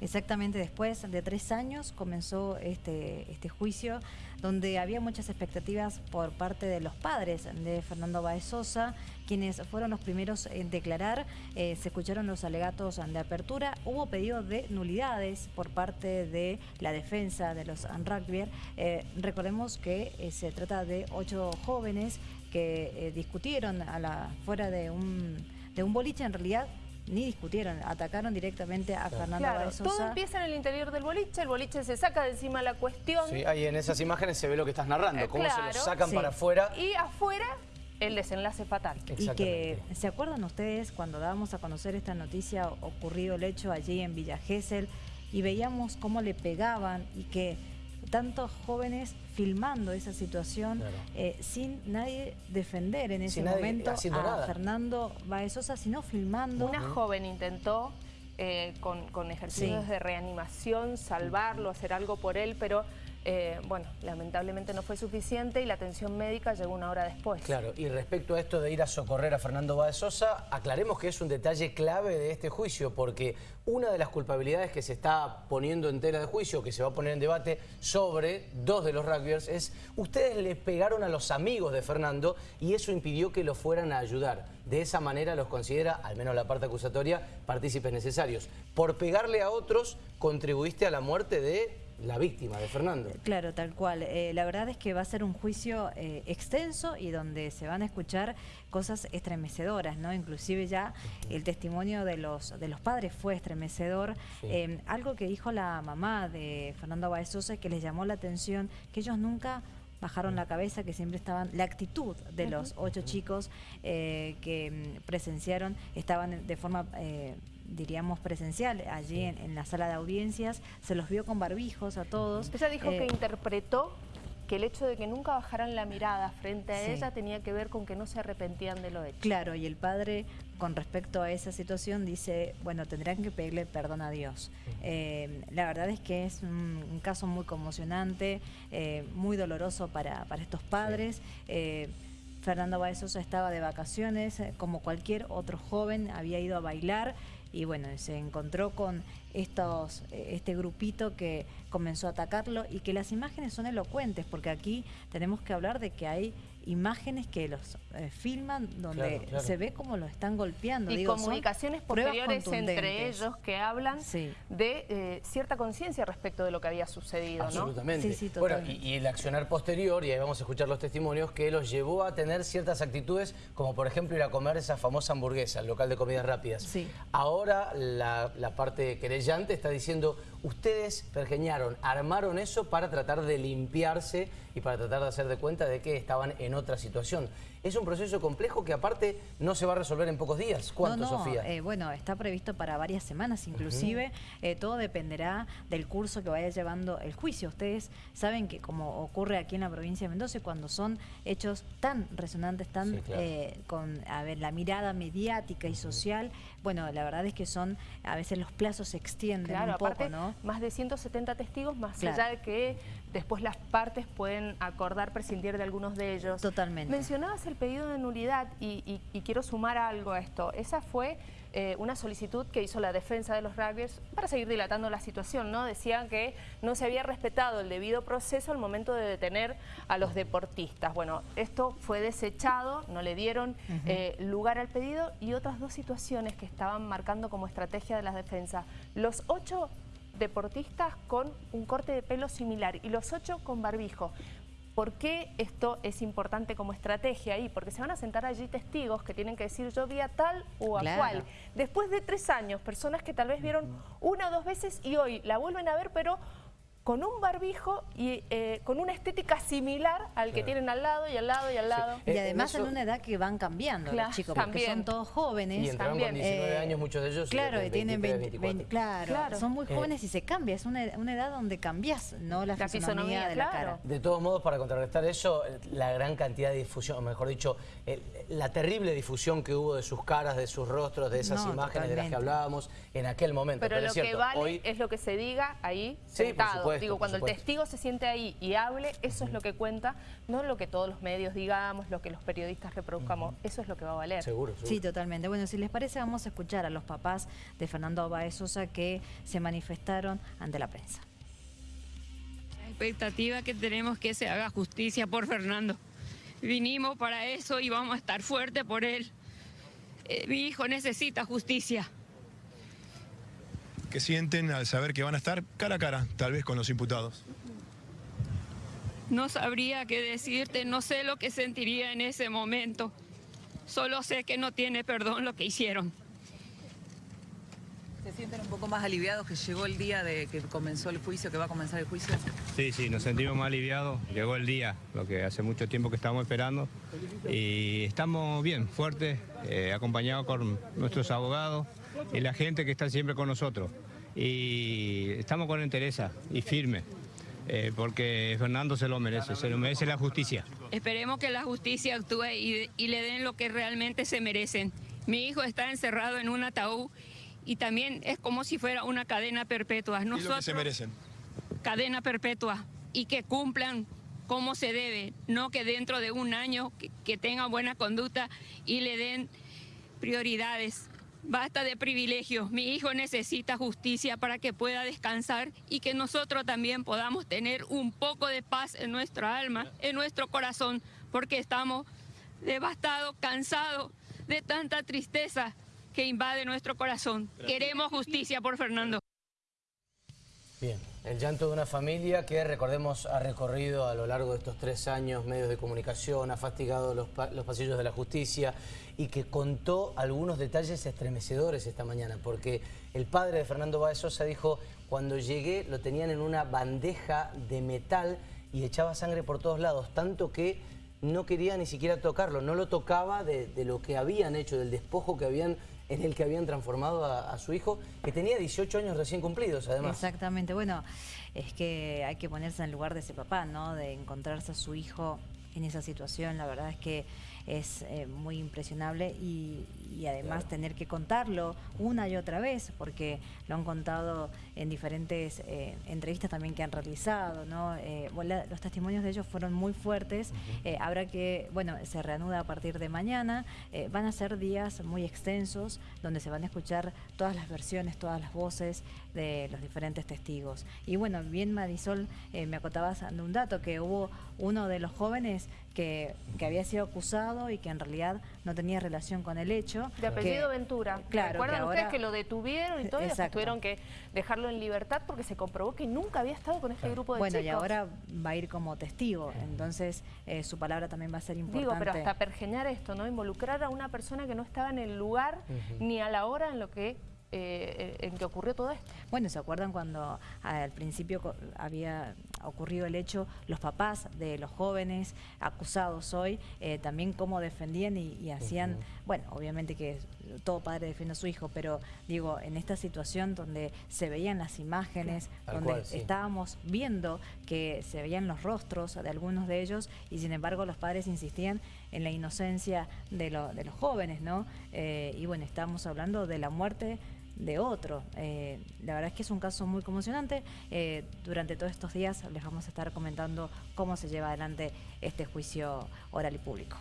Exactamente, después de tres años comenzó este, este juicio donde había muchas expectativas por parte de los padres de Fernando Baez Sosa, quienes fueron los primeros en declarar, eh, se escucharon los alegatos de apertura, hubo pedido de nulidades por parte de la defensa de los rugby. Eh, recordemos que eh, se trata de ocho jóvenes que discutieron a la, fuera de un, de un boliche, en realidad ni discutieron, atacaron directamente a Fernando claro, Todo empieza en el interior del boliche, el boliche se saca de encima la cuestión. Sí, ahí en esas imágenes se ve lo que estás narrando, cómo se lo sacan para afuera. Y afuera el desenlace fatal. Y que, ¿se acuerdan ustedes cuando dábamos a conocer esta noticia, ocurrido el hecho allí en Villa Gesell, y veíamos cómo le pegaban y que tantos jóvenes filmando esa situación eh, sin nadie defender en ese momento a Fernando Baezosa, sino filmando. Una joven intentó eh, con, ejercicios de reanimación salvarlo, hacer algo por él, pero eh, bueno, lamentablemente no fue suficiente y la atención médica llegó una hora después. Claro, y respecto a esto de ir a socorrer a Fernando Báez Sosa, aclaremos que es un detalle clave de este juicio, porque una de las culpabilidades que se está poniendo en tela de juicio, que se va a poner en debate sobre dos de los rugbyers, es ustedes le pegaron a los amigos de Fernando y eso impidió que lo fueran a ayudar. De esa manera los considera, al menos la parte acusatoria, partícipes necesarios. Por pegarle a otros, contribuiste a la muerte de la víctima de Fernando. Claro, tal cual. Eh, la verdad es que va a ser un juicio eh, extenso y donde se van a escuchar cosas estremecedoras, ¿no? Inclusive ya el testimonio de los, de los padres fue estremecedor. Eh, algo que dijo la mamá de Fernando Baezosa que les llamó la atención, que ellos nunca bajaron la cabeza, que siempre estaban, la actitud de los ocho chicos que mm, presenciaron, estaban de forma diríamos, presencial, allí en, la sala de audiencias, se los vio con barbijos a todos. Ella dijo que eh, interpretó que el hecho de que nunca bajaran la mirada frente a ella tenía que ver con que no se arrepentían de lo hecho. Claro, y el padre con respecto a esa situación dice, bueno, tendrán que pedirle perdón a Dios. Eh, la verdad es que es un, caso muy conmocionante, eh, muy doloroso para, para estos padres. Fernando Baezosa estaba de vacaciones, como cualquier otro joven, había ido a bailar y bueno, se encontró con estos, este grupito que comenzó a atacarlo y que las imágenes son elocuentes, porque aquí tenemos que hablar de que hay imágenes que los eh, filman donde se ve cómo lo están golpeando. Y comunicaciones posteriores entre ellos que hablan de eh, cierta conciencia respecto de lo que había sucedido. Absolutamente. bueno, y, el accionar posterior, y ahí vamos a escuchar los testimonios, que los llevó a tener ciertas actitudes, como por ejemplo ir a comer esa famosa hamburguesa, el local de comidas rápidas. Ahora la, la parte querellante está diciendo, ustedes pergeñaron, armaron eso para tratar de limpiarse y para tratar de hacer de cuenta de que estaban en otra situación. Es un proceso complejo que aparte no se va a resolver en pocos días. ¿Cuánto, Sofía? Eh, bueno, está previsto para varias semanas inclusive. Eh, todo dependerá del curso que vaya llevando el juicio. Ustedes saben que como ocurre aquí en la provincia de Mendoza, cuando son hechos tan resonantes, tan eh, con a ver, la mirada mediática y social, bueno, la verdad es que son, a veces los plazos se extienden un poco, ¿no? más de 170 testigos, más allá de que después las partes pueden acordar prescindir de algunos de ellos. Totalmente. Mencionabas el pedido de nulidad y, quiero sumar algo a esto. Esa fue eh, una solicitud que hizo la defensa de los rugbyers para seguir dilatando la situación, ¿no? Decían que no se había respetado el debido proceso al momento de detener a los deportistas. Bueno, esto fue desechado, no le dieron eh, lugar al pedido y otras dos situaciones que estaban marcando como estrategia de la defensa. Los ocho deportistas con un corte de pelo similar y los ocho con barbijo. ¿Por qué esto es importante como estrategia ahí? Porque se van a sentar allí testigos que tienen que decir yo vi a tal o a cual. Después de tres años, personas que tal vez vieron una o dos veces y hoy la vuelven a ver, pero con un barbijo y eh, con una estética similar al que tienen al lado y al lado y al lado. Y además en, una edad que van cambiando los chicos, porque son todos jóvenes. Y entraron con 19 años muchos de ellos. Claro, y tienen 20, claro, son muy eh, jóvenes y se cambia, es una, edad donde cambias, ¿no? La, fisonomía, de la cara. De todos modos, para contrarrestar eso, la gran cantidad de difusión, o mejor dicho, la terrible difusión que hubo de sus caras, de sus rostros, de esas imágenes de las que hablábamos en aquel momento. Pero, lo que vale es lo que se diga ahí sentado Digo, cuando el testigo se siente ahí y hable, eso es lo que cuenta, no lo que todos los medios digamos, lo que los periodistas reproduzcamos, eso es lo que va a valer. Seguro, seguro. Sí, totalmente. Bueno, si les parece, vamos a escuchar a los papás de Fernando Báez Sosa que se manifestaron ante la prensa. La expectativa que tenemos que se haga justicia por Fernando. Vinimos para eso y vamos a estar fuertes por él. Eh, mi hijo necesita justicia. Que sienten al saber que van a estar cara a cara, tal vez con los imputados. No sabría qué decirte, no sé lo que sentiría en ese momento. Solo sé que no tiene perdón lo que hicieron. ¿Se sienten un poco más aliviados que llegó el día de que comenzó el juicio, que va a comenzar el juicio? Sí, sí, nos sentimos más aliviados. Llegó el día, lo que hace mucho tiempo que estamos esperando. Y estamos bien, fuertes, eh, acompañados con nuestros abogados y la gente que está siempre con nosotros. Y estamos con entereza y firme, eh, porque Fernando se lo merece, se lo merece la justicia. Esperemos que la justicia actúe y, y le den lo que realmente se merecen. Mi hijo está encerrado en un ataúd y también es como si fuera una cadena perpetua. ¿Qué es lo que Nosotros, se merecen? cadena perpetua y que cumplan como se debe, no que dentro de un año que, que tengan buena conducta y le den prioridades. Basta de privilegios. Mi hijo necesita justicia para que pueda descansar y que nosotros también podamos tener un poco de paz en nuestra alma, en nuestro corazón, porque estamos devastados, cansados de tanta tristeza que invade nuestro corazón. Queremos justicia por Fernando. Bien, el llanto de una familia que, recordemos, ha recorrido a lo largo de estos tres años medios de comunicación, ha fastigado los, pa- los pasillos de la justicia y que contó algunos detalles estremecedores esta mañana, porque el padre de Fernando Báez Sosa dijo, cuando llegué lo tenían en una bandeja de metal y echaba sangre por todos lados, tanto que no quería ni siquiera tocarlo, no lo tocaba de, de lo que habían hecho, del despojo que habían en el que habían transformado a, su hijo, que tenía 18 años recién cumplidos, además. Exactamente. Bueno, es que hay que ponerse en el lugar de ese papá, ¿no? De encontrarse a su hijo en esa situación. La verdad es que es eh, muy impresionable y, y además tener que contarlo una y otra vez, porque lo han contado en diferentes eh, entrevistas también que han realizado, ¿no? Eh, bueno, los testimonios de ellos fueron muy fuertes. Habrá que, bueno, se reanuda a partir de mañana. Van a ser días muy extensos donde se van a escuchar todas las versiones, todas las voces de los diferentes testigos. Y bueno, bien Marisol, me acotabas de un dato, que hubo uno de los jóvenes que, que había sido acusado y que en realidad no tenía relación con el hecho. De apellido que- Ventura. Claro, ¿Recuerdan que ustedes que lo detuvieron y todo? Y tuvieron que dejarlo en libertad porque se comprobó que nunca había estado con este grupo de Bueno, chicos. y ahora va a ir como testigo, entonces eh, su palabra también va a ser importante. Digo, pero hasta pergeñar esto, ¿no? Involucrar a una persona que no estaba en el lugar ni a la hora en lo que eh, en que ocurrió todo esto. Bueno, ¿se acuerdan cuando al principio había ocurrido el hecho, los papás de los jóvenes acusados hoy, eh, también cómo defendían y, y hacían, bueno, obviamente que todo padre defiende a su hijo, pero digo, en esta situación donde se veían las imágenes, donde cual, sí. estábamos viendo que se veían los rostros de algunos de ellos y sin embargo los padres insistían en la inocencia de, lo- de los jóvenes, ¿no? Eh, y bueno, estamos hablando de la muerte de otro. Eh, la verdad es que es un caso muy conmocionante. Eh, durante todos estos días les vamos a estar comentando cómo se lleva adelante este juicio oral y público.